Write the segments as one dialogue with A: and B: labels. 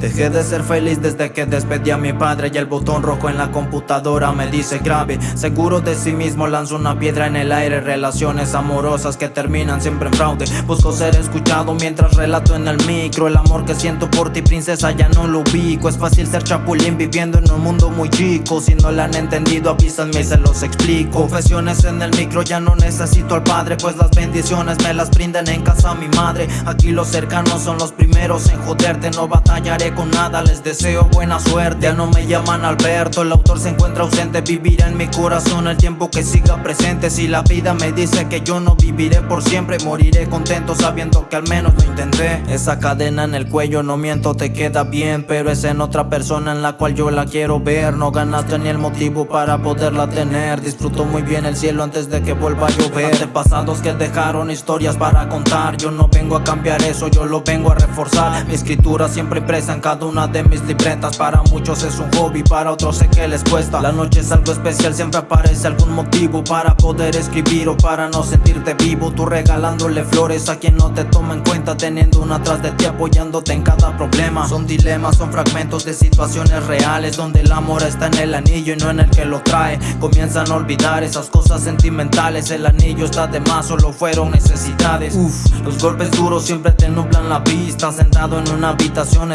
A: Dejé de ser feliz desde que despedí a mi padre Y el botón rojo en la computadora me dice grave Seguro de sí mismo lanzo una piedra en el aire Relaciones amorosas que terminan siempre en fraude. Busco ser escuchado mientras relato en el micro El amor que siento por ti princesa ya no lo ubico. Es fácil ser chapulín viviendo en un mundo muy chico. Si no la han entendido avísenme y se los explico. Confesiones en el micro ya no necesito al padre Pues las bendiciones me las brindan en casa mi madre. Aquí los cercanos son los primeros en joderte No batallaré con nada, les deseo buena suerte. Ya no me llaman Alberto, el autor se encuentra ausente. Vivirá en mi corazón el tiempo que siga presente. Si la vida me dice que yo no viviré por siempre Moriré contento sabiendo que al menos lo intenté. Esa cadena en el cuello, no miento, te queda bien Pero es en otra persona en la cual yo la quiero ver. No ganaste ni el motivo para poderla tener. Disfruto muy bien el cielo antes de que vuelva a llover. Pasados que dejaron historias para contar. Yo no vengo a cambiar eso, yo lo vengo a reforzar. Mi escritura siempre impresa en cada una de mis libretas. Para muchos es un hobby, para otros sé que les cuesta. La noche es algo especial, siempre aparece algún motivo Para poder escribir o para no sentirte vivo. Tú regalándole flores a quien no te toma en cuenta Teniendo una atrás de ti apoyándote en cada problema. Son dilemas, son fragmentos de situaciones reales Donde el amor está en el anillo y no en el que lo trae. Comienzan a olvidar esas cosas sentimentales El anillo está de más, solo fueron necesidades. Uf, los golpes duros siempre te nublan la vista Sentado en una habitación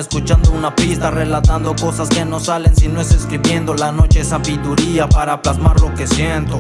A: una pista Relatando cosas que no salen si no es escribiendo. La noche es sabiduría para plasmar lo que siento